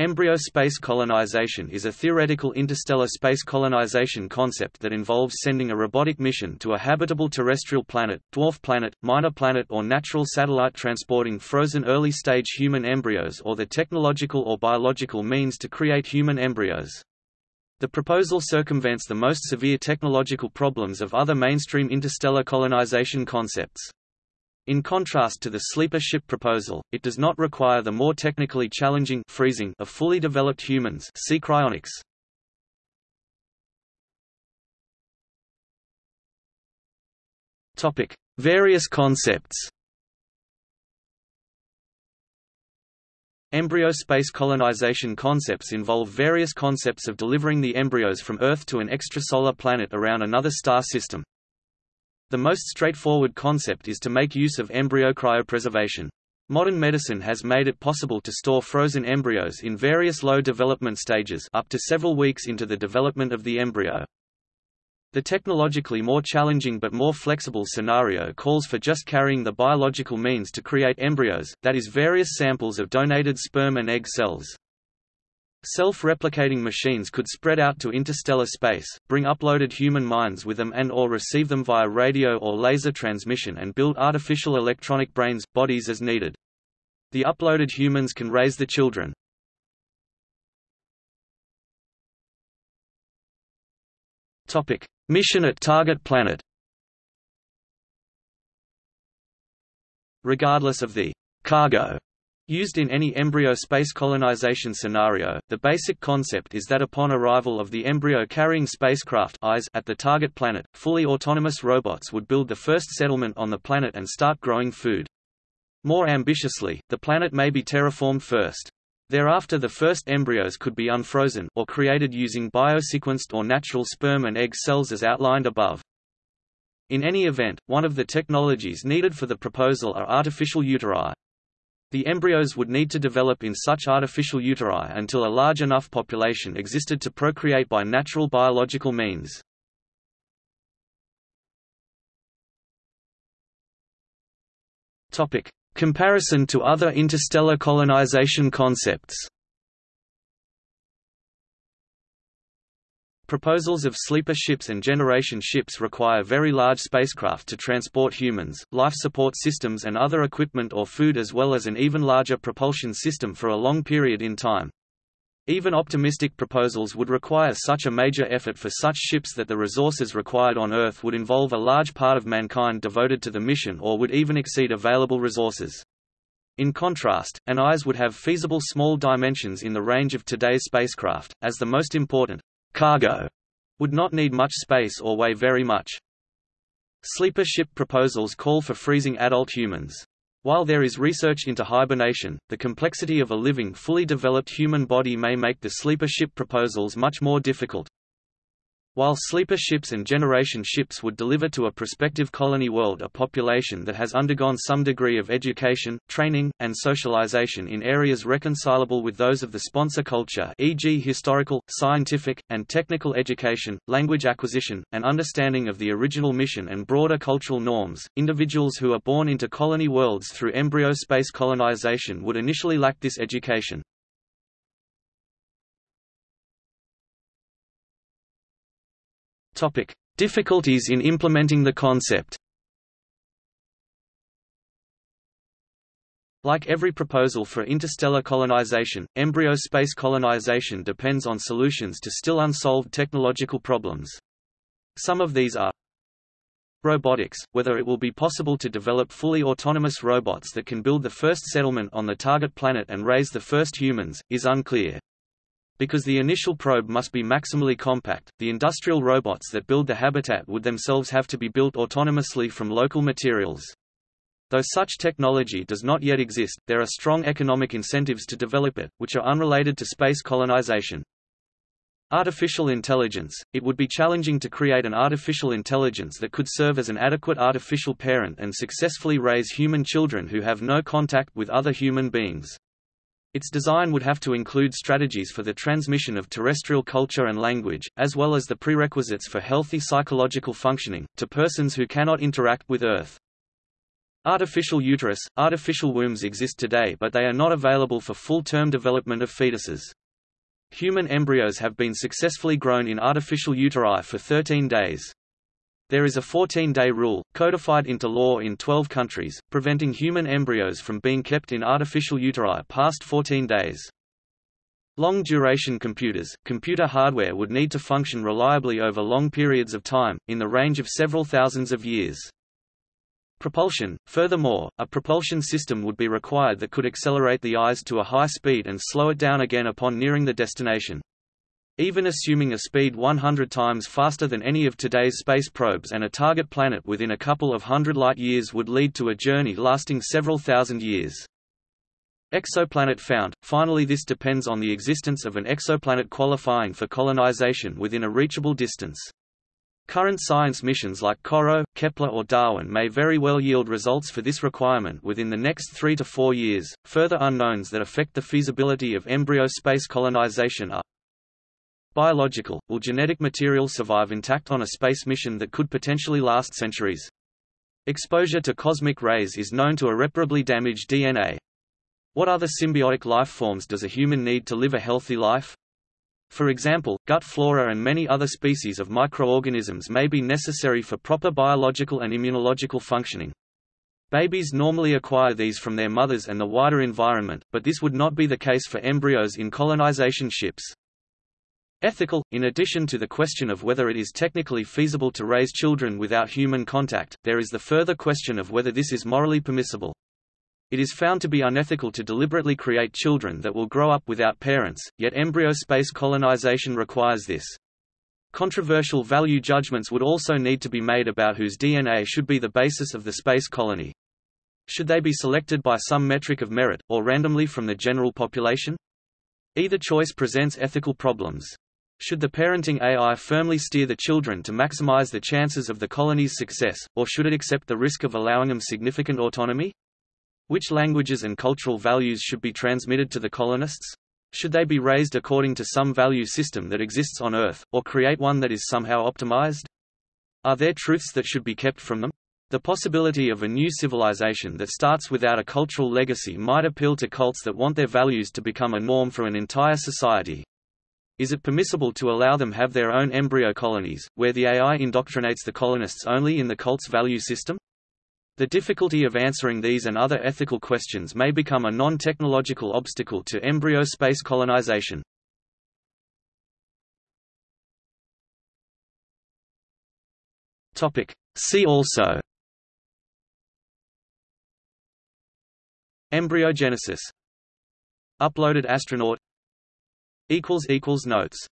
Embryo space colonization is a theoretical interstellar space colonization concept that involves sending a robotic mission to a habitable terrestrial planet, dwarf planet, minor planet or natural satellite transporting frozen early-stage human embryos or the technological or biological means to create human embryos. The proposal circumvents the most severe technological problems of other mainstream interstellar colonization concepts. In contrast to the sleeper ship proposal, it does not require the more technically challenging freezing of fully developed humans see cryonics. Topic: Various concepts. Embryo space colonization concepts involve various concepts of delivering the embryos from Earth to an extrasolar planet around another star system. The most straightforward concept is to make use of embryo cryopreservation. Modern medicine has made it possible to store frozen embryos in various low development stages up to several weeks into the development of the embryo. The technologically more challenging but more flexible scenario calls for just carrying the biological means to create embryos, that is various samples of donated sperm and egg cells. Self-replicating machines could spread out to interstellar space, bring uploaded human minds with them and or receive them via radio or laser transmission and build artificial electronic brains, bodies as needed. The uploaded humans can raise the children. Mission at target planet Regardless of the cargo Used in any embryo space colonization scenario, the basic concept is that upon arrival of the embryo-carrying spacecraft at the target planet, fully autonomous robots would build the first settlement on the planet and start growing food. More ambitiously, the planet may be terraformed first. Thereafter the first embryos could be unfrozen, or created using biosequenced or natural sperm and egg cells as outlined above. In any event, one of the technologies needed for the proposal are artificial uteri. The embryos would need to develop in such artificial uteri until a large enough population existed to procreate by natural biological means. Comparison to other interstellar colonization concepts. Proposals of sleeper ships and generation ships require very large spacecraft to transport humans, life support systems and other equipment or food as well as an even larger propulsion system for a long period in time. Even optimistic proposals would require such a major effort for such ships that the resources required on Earth would involve a large part of mankind devoted to the mission or would even exceed available resources. In contrast, an EIS would have feasible small dimensions in the range of today's spacecraft, as the most important cargo would not need much space or weigh very much. Sleeper ship proposals call for freezing adult humans. While there is research into hibernation, the complexity of a living fully developed human body may make the sleeper ship proposals much more difficult. While sleeper ships and generation ships would deliver to a prospective colony world a population that has undergone some degree of education, training, and socialization in areas reconcilable with those of the sponsor culture e.g. historical, scientific, and technical education, language acquisition, and understanding of the original mission and broader cultural norms, individuals who are born into colony worlds through embryo space colonization would initially lack this education. Topic: Difficulties in implementing the concept. Like every proposal for interstellar colonization, embryo space colonization depends on solutions to still unsolved technological problems. Some of these are Robotics – Whether it will be possible to develop fully autonomous robots that can build the first settlement on the target planet and raise the first humans, is unclear. Because the initial probe must be maximally compact, the industrial robots that build the habitat would themselves have to be built autonomously from local materials. Though such technology does not yet exist, there are strong economic incentives to develop it, which are unrelated to space colonization. Artificial intelligence – It would be challenging to create an artificial intelligence that could serve as an adequate artificial parent and successfully raise human children who have no contact with other human beings. Its design would have to include strategies for the transmission of terrestrial culture and language, as well as the prerequisites for healthy psychological functioning, to persons who cannot interact with Earth. Artificial uterus, artificial wombs exist today but they are not available for full-term development of fetuses. Human embryos have been successfully grown in artificial uteri for 13 days. There is a 14-day rule, codified into law in 12 countries, preventing human embryos from being kept in artificial uteri past 14 days. Long-duration computers, computer hardware would need to function reliably over long periods of time, in the range of several thousands of years. Propulsion Furthermore, a propulsion system would be required that could accelerate the EIS to a high speed and slow it down again upon nearing the destination. Even assuming a speed 100 times faster than any of today's space probes and a target planet within a couple of hundred light-years would lead to a journey lasting several thousand years. Exoplanet found – Finally this depends on the existence of an exoplanet qualifying for colonization within a reachable distance. Current science missions like CoRoT, Kepler or Darwin may very well yield results for this requirement within the next three to four years. Further unknowns that affect the feasibility of embryo space colonization are Biological – Will genetic material survive intact on a space mission that could potentially last centuries? Exposure to cosmic rays is known to irreparably damage DNA. What other symbiotic life forms does a human need to live a healthy life? For example, gut flora and many other species of microorganisms may be necessary for proper biological and immunological functioning. Babies normally acquire these from their mothers and the wider environment, but this would not be the case for embryos in colonization ships. Ethical – In addition to the question of whether it is technically feasible to raise children without human contact, there is the further question of whether this is morally permissible. It is found to be unethical to deliberately create children that will grow up without parents, yet embryo space colonization requires this. Controversial value judgments would also need to be made about whose DNA should be the basis of the space colony. Should they be selected by some metric of merit, or randomly from the general population? Either choice presents ethical problems. Should the parenting AI firmly steer the children to maximize the chances of the colony's success, or should it accept the risk of allowing them significant autonomy? Which languages and cultural values should be transmitted to the colonists? Should they be raised according to some value system that exists on Earth, or create one that is somehow optimized? Are there truths that should be kept from them? The possibility of a new civilization that starts without a cultural legacy might appeal to cults that want their values to become a norm for an entire society. Is it permissible to allow them have their own embryo colonies, where the AI indoctrinates the colonists only in the cult's value system? The difficulty of answering these and other ethical questions may become a non-technological obstacle to embryo space colonization. See also Embryogenesis Uploaded astronaut Notes